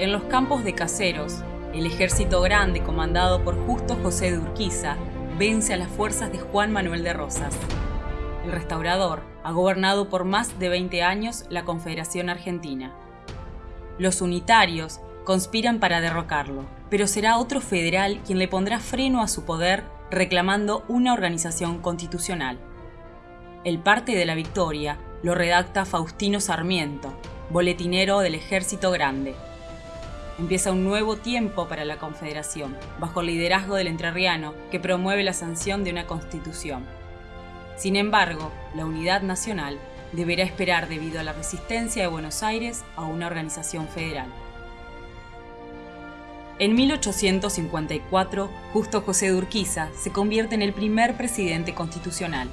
En los campos de Caseros, el ejército grande comandado por Justo José de Urquiza vence a las fuerzas de Juan Manuel de Rosas. El restaurador ha gobernado por más de 20 años la Confederación Argentina. Los unitarios conspiran para derrocarlo, pero será otro federal quien le pondrá freno a su poder reclamando una organización constitucional. El parte de la victoria lo redacta Faustino Sarmiento, boletinero del Ejército Grande. Empieza un nuevo tiempo para la Confederación, bajo el liderazgo del entrerriano que promueve la sanción de una constitución. Sin embargo, la unidad nacional deberá esperar debido a la resistencia de Buenos Aires a una organización federal. En 1854, Justo José de Urquiza se convierte en el primer presidente constitucional.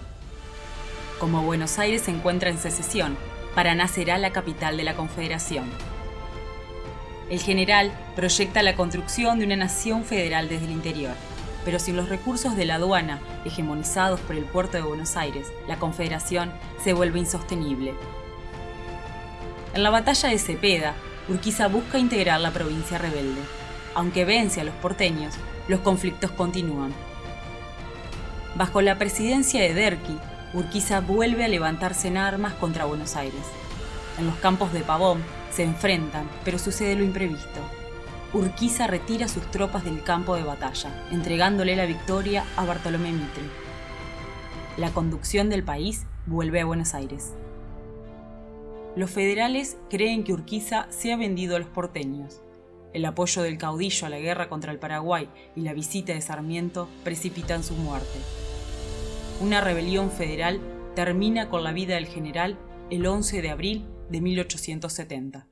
Como Buenos Aires se encuentra en secesión, Paraná será la capital de la Confederación. El general proyecta la construcción de una nación federal desde el interior, pero sin los recursos de la aduana, hegemonizados por el puerto de Buenos Aires, la confederación se vuelve insostenible. En la batalla de Cepeda, Urquiza busca integrar la provincia rebelde. Aunque vence a los porteños, los conflictos continúan. Bajo la presidencia de Derqui, Urquiza vuelve a levantarse en armas contra Buenos Aires. En los campos de Pavón, se enfrentan, pero sucede lo imprevisto. Urquiza retira sus tropas del campo de batalla, entregándole la victoria a Bartolomé Mitre. La conducción del país vuelve a Buenos Aires. Los federales creen que Urquiza se ha vendido a los porteños. El apoyo del caudillo a la guerra contra el Paraguay y la visita de Sarmiento precipitan su muerte. Una rebelión federal termina con la vida del general el 11 de abril de 1870.